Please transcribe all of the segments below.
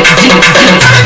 give it, give it, give it.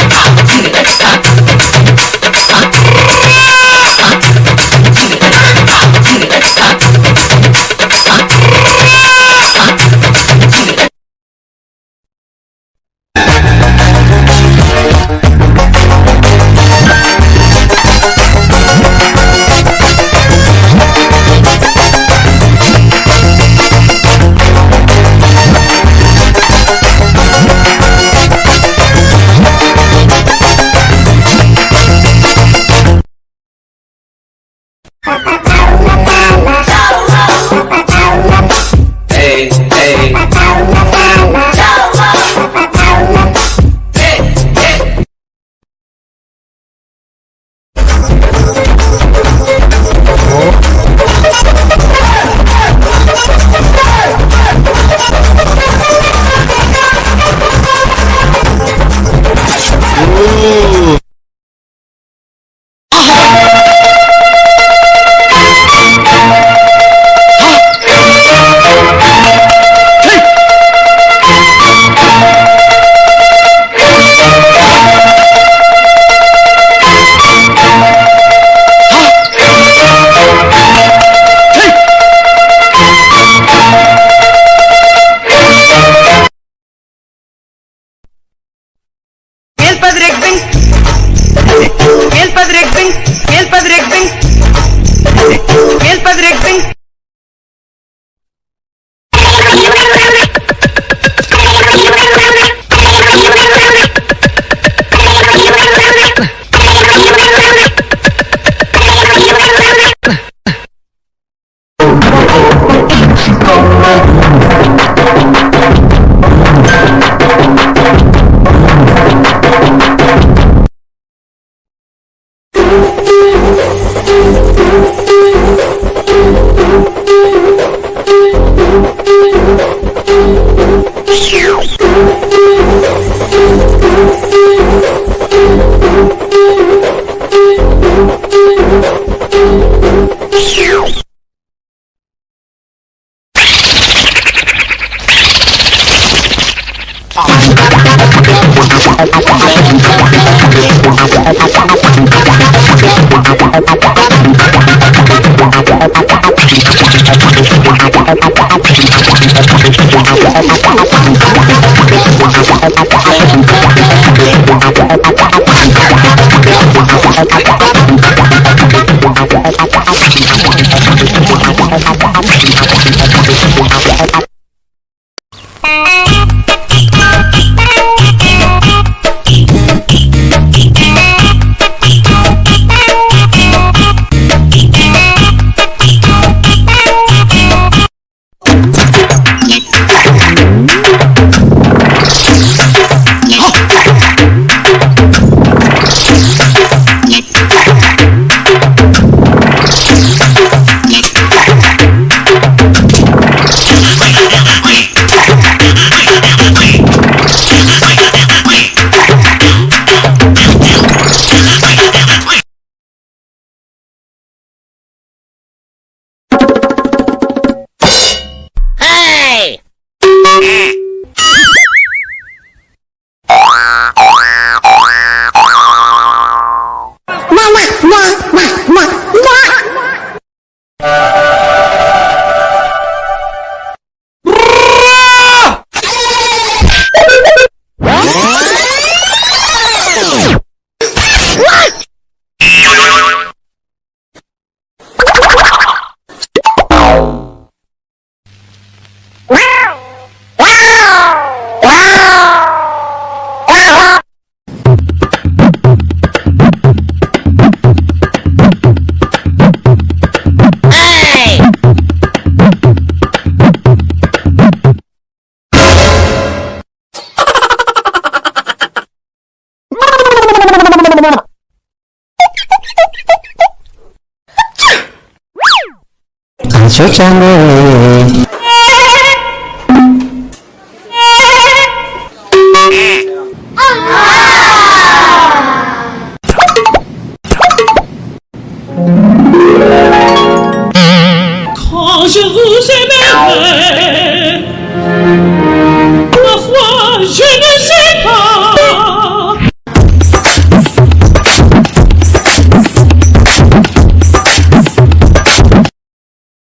oh 长哎。Quand je vous aimerai, ma foi, je